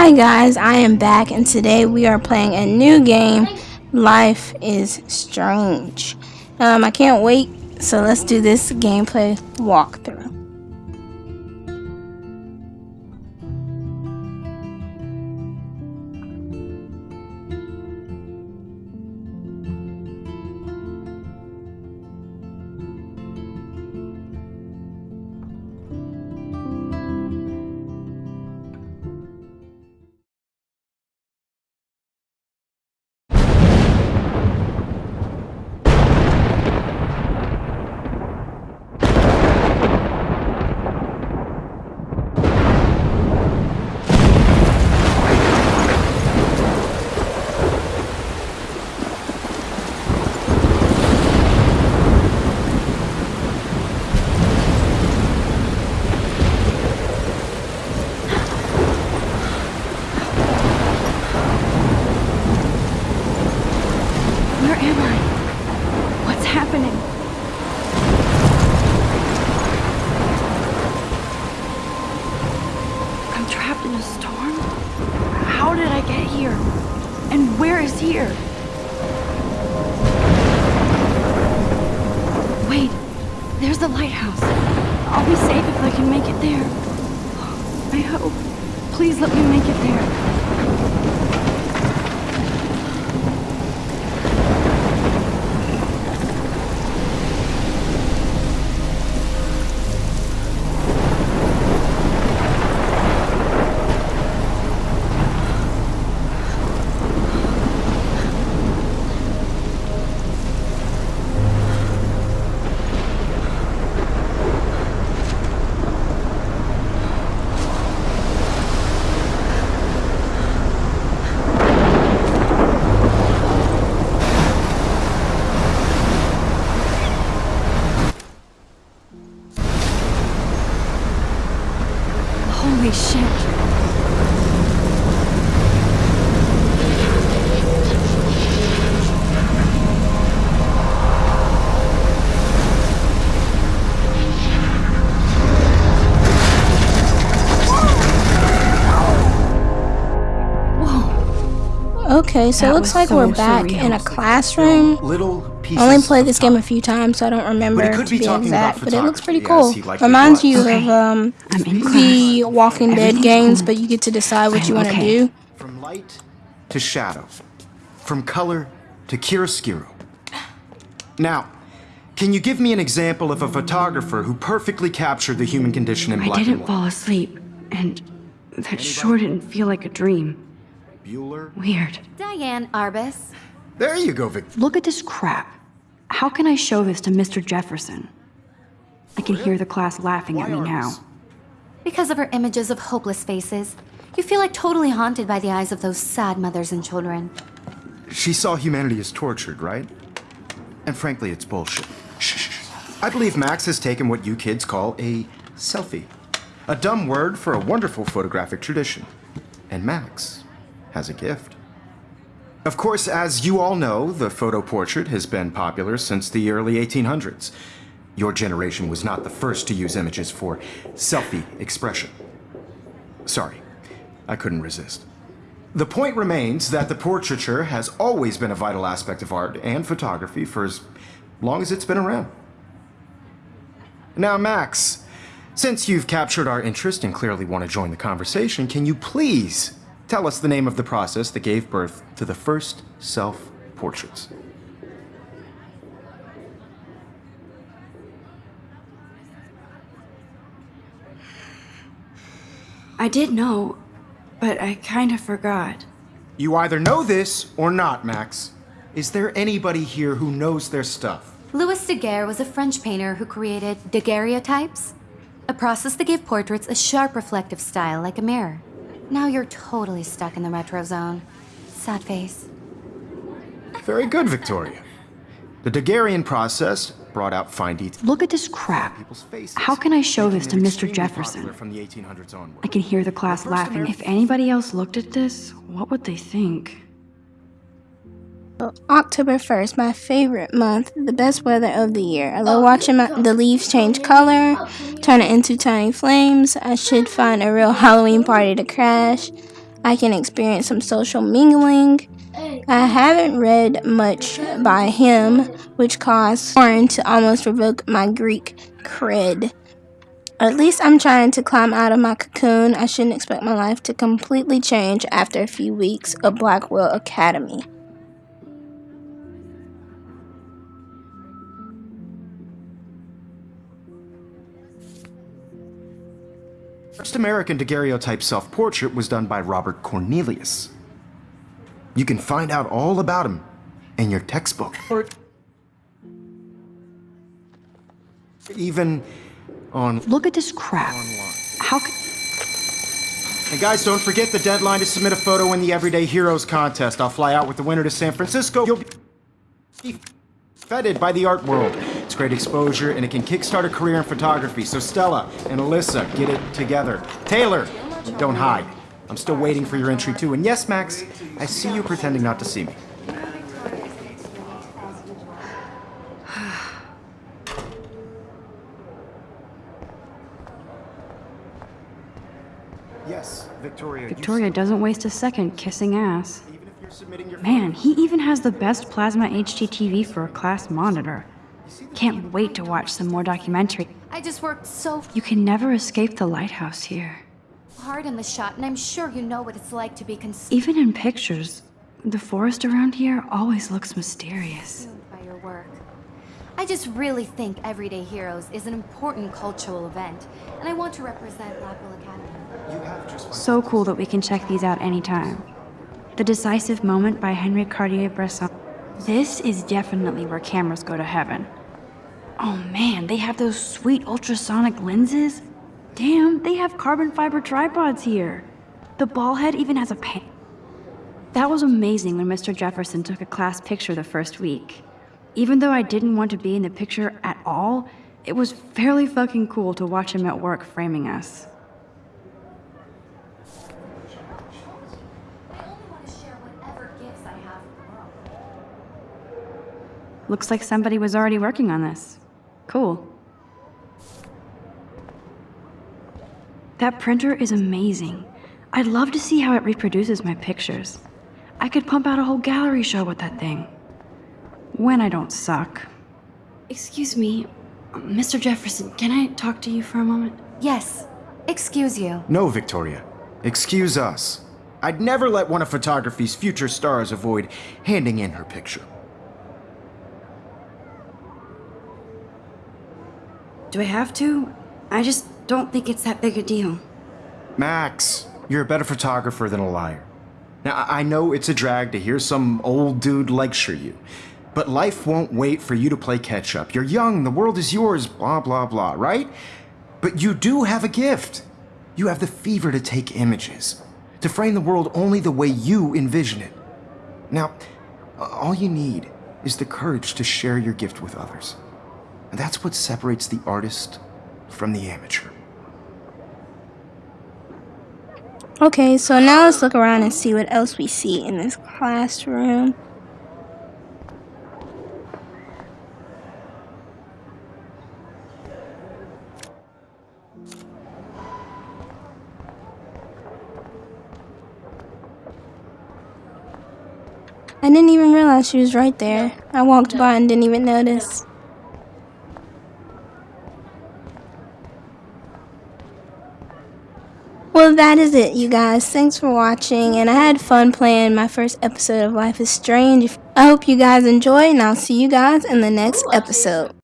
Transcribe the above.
Hi guys, I am back and today we are playing a new game, Life is Strange. Um, I can't wait, so let's do this gameplay walkthrough. I'll be safe if I can make it there. I hope. Please let me make it there. Okay, so That it looks like so we're back surreal. in a classroom. Little I only played of this game a few times, so I don't remember But it could to be be talking exact, about but it looks pretty cool. as he likely Reminds you Okay. of um, the. Walking Dead games, but you get to decide what you I'm want to okay. do. From light to shadow, from color to chiaroscuro. Now, can you give me an example of a photographer who perfectly captured the human condition in black I black didn't and white? fall asleep, and that sure didn't feel like a dream. Bueller? Weird. Diane Arbus. There you go, Vic. Look at this crap. How can I show this to Mr. Jefferson? I can hear the class laughing at me Why now. Because of her images of hopeless faces, you feel like totally haunted by the eyes of those sad mothers and children. She saw humanity as tortured, right? And frankly, it's bullshit. Shh, shh, shh. I believe Max has taken what you kids call a selfie. A dumb word for a wonderful photographic tradition. And Max has a gift. Of course, as you all know, the photo portrait has been popular since the early 1800s. Your generation was not the first to use images for selfie expression. Sorry, I couldn't resist. The point remains that the portraiture has always been a vital aspect of art and photography for as long as it's been around. Now, Max, since you've captured our interest and clearly want to join the conversation, can you please tell us the name of the process that gave birth to the first self portraits? I did know, but I kind of forgot. You either know this or not, Max. Is there anybody here who knows their stuff? Louis Daguerre was a French painter who created daguerreotypes, a process that gave portraits a sharp reflective style like a mirror. Now you're totally stuck in the retro zone. Sad face. Very good, Victoria. The Daguerrean process brought out fine details. Look at this crap. How can I show this to Mr. Jefferson? From the 1800s. I can hear the class laughing. If anybody else looked at this, what would they think? October 1st, my favorite month, the best weather of the year. I love watching my, the leaves change color, turn it into tiny flames. I should find a real Halloween party to crash. I can experience some social mingling. I haven't read much by him, which caused Warren to almost revoke my Greek cred. At least I'm trying to climb out of my cocoon. I shouldn't expect my life to completely change after a few weeks of Blackwell Academy. First American daguerreotype self-portrait was done by Robert Cornelius. You can find out all about him in your textbook. Or even on Look at this crap. How could... And guys, don't forget the deadline to submit a photo in the Everyday Heroes contest. I'll fly out with the winner to San Francisco. You'll be feted by the art world. Great exposure, and it can kickstart a career in photography. So Stella and Alyssa, get it together. Taylor, don't hide. I'm still waiting for your entry too. And yes, Max, I see you pretending not to see me. Yes, Victoria. Victoria doesn't waste a second kissing ass. Even if you're submitting your Man, he even has the best plasma HDTV for a class monitor. Can't wait to watch some more documentary. I just worked so You can never escape the lighthouse here. hard in the shot, and I'm sure you know what it's like to be consumed Even in pictures, the forest around here always looks mysterious. by your work. I just really think Everyday Heroes is an important cultural event, and I want to represent Blackwell Academy. You have. So cool that we can check these out anytime. The Decisive Moment by Henri Cartier-Bresson. This is definitely where cameras go to heaven. Oh man, they have those sweet ultrasonic lenses. Damn, they have carbon fiber tripods here. The ball head even has a pan. That was amazing when Mr. Jefferson took a class picture the first week. Even though I didn't want to be in the picture at all, it was fairly fucking cool to watch him at work framing us. Looks like somebody was already working on this. Cool. That printer is amazing. I'd love to see how it reproduces my pictures. I could pump out a whole gallery show with that thing. When I don't suck. Excuse me, Mr. Jefferson, can I talk to you for a moment? Yes, excuse you. No, Victoria. Excuse us. I'd never let one of photography's future stars avoid handing in her picture. Do I have to? I just don't think it's that big a deal. Max, you're a better photographer than a liar. Now, I know it's a drag to hear some old dude lecture you, but life won't wait for you to play catch up. You're young, the world is yours, blah, blah, blah, right? But you do have a gift. You have the fever to take images, to frame the world only the way you envision it. Now, all you need is the courage to share your gift with others. And that's what separates the artist from the amateur. Okay, so now let's look around and see what else we see in this classroom. I didn't even realize she was right there. I walked by and didn't even notice. Well, that is it, you guys. Thanks for watching, and I had fun playing my first episode of Life is Strange. I hope you guys enjoy, and I'll see you guys in the next episode.